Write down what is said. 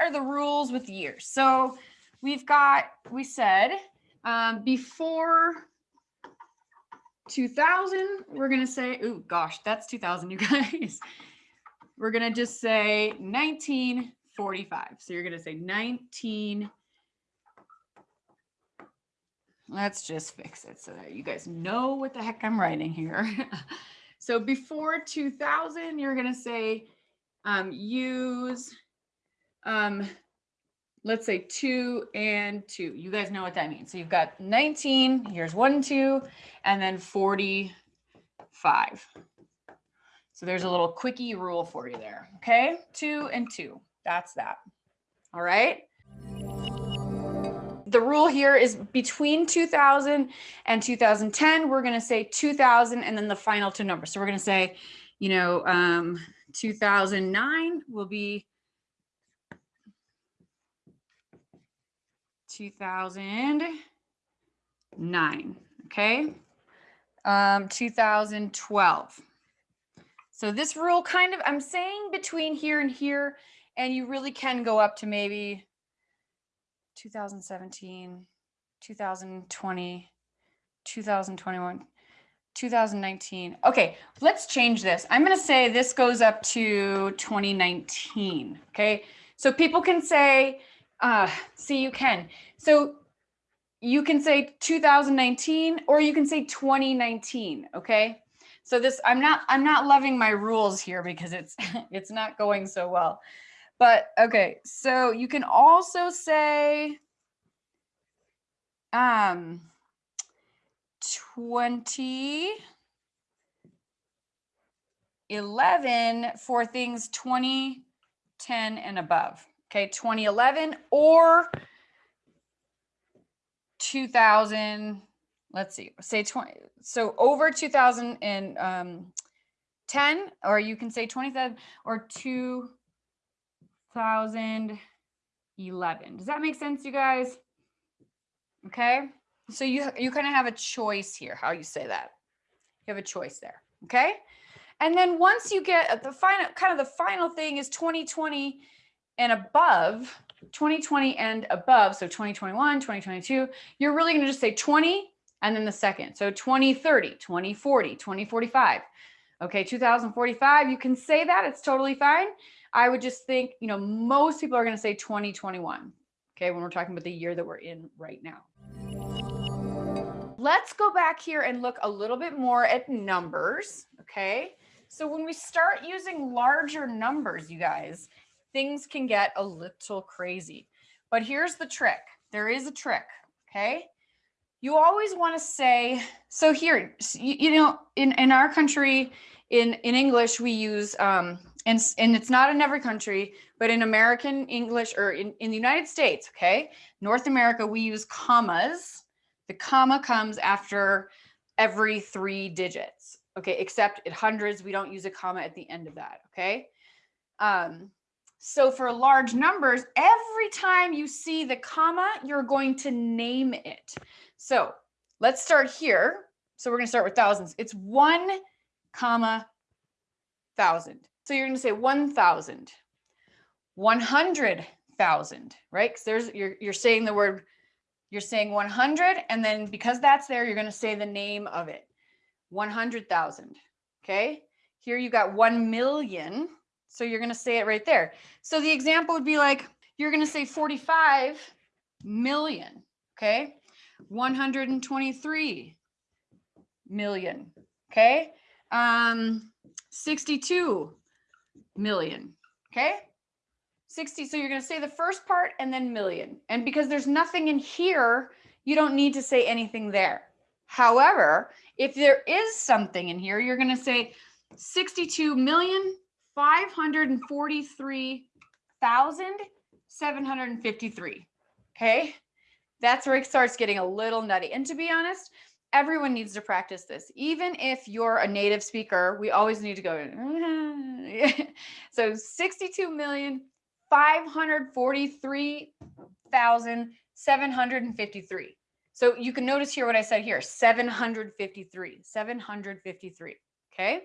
are the rules with years? So we've got, we said, um, before 2000, we're going to say, oh gosh, that's 2000, you guys. We're going to just say 1945. So you're going to say 19 Let's just fix it so that you guys know what the heck I'm writing here. so before 2000, you're going to say um, use, um, let's say two and two. You guys know what that means. So you've got 19, here's one, two, and then 45. So there's a little quickie rule for you there. Okay, two and two. That's that. All right the rule here is between 2000 and 2010, we're going to say 2000 and then the final two numbers. So we're going to say, you know, um, 2009 will be 2009. Okay. Um, 2012. So this rule kind of, I'm saying between here and here, and you really can go up to maybe 2017, 2020, 2021, 2019. Okay, let's change this. I'm going to say this goes up to 2019. Okay, so people can say, uh, see, you can. So you can say 2019 or you can say 2019. Okay. So this, I'm not, I'm not loving my rules here because it's, it's not going so well. But okay, so you can also say um 20 11 for things 2010 and above. Okay, 2011 or 2000 let's see say 20 so over 2010 um, or you can say 27 or 2011. Does that make sense, you guys? Okay. So you, you kind of have a choice here, how you say that. You have a choice there. Okay. And then once you get the final, kind of the final thing is 2020 and above, 2020 and above. So 2021, 2022, you're really going to just say 20 and then the second. So 2030, 2040, 2045. Okay. 2045, you can say that. It's totally fine. I would just think, you know, most people are going to say 2021. Okay, when we're talking about the year that we're in right now. Let's go back here and look a little bit more at numbers. Okay, so when we start using larger numbers, you guys, things can get a little crazy. But here's the trick. There is a trick. Okay. You always want to say, so here, you, know, in, in our country, in, in English, we use um, and, and it's not in every country, but in American English or in, in the United States, okay, North America, we use commas. The comma comes after every three digits, okay, except at hundreds, we don't use a comma at the end of that, okay? Um, so for large numbers, every time you see the comma, you're going to name it. So let's start here. So we're going to start with thousands. It's one comma thousand. So you're going to say 1,000, 100,000, right? Because there's you're you're saying the word you're saying 100 and then because that's there you're going to say the name of it. 100,000. Okay? Here you got 1 million. So you're going to say it right there. So the example would be like you're going to say 45 million, okay? 123 million, okay? Um 62 million. Okay. 60. So you're going to say the first part and then million. And because there's nothing in here, you don't need to say anything there. However, if there is something in here, you're going to say 62 million 543,753. Okay. That's where it starts getting a little nutty. And to be honest, everyone needs to practice this. Even if you're a native speaker, we always need to go. so 62 million 543,753. So you can notice here what I said here, 753, 753. Okay.